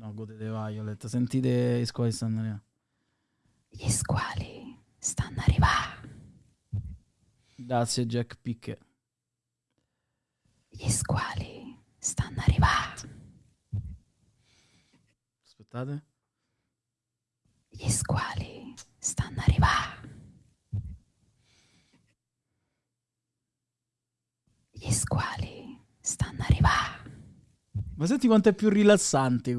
No, godete Violet. Sentite i squali stanno arrivando. Gli squali stanno arrivando. Grazie Jack Picche. Gli squali stanno arrivando. Aspettate. Gli squali stanno arrivando. Gli squali stanno arrivando. Ma senti quanto è più rilassante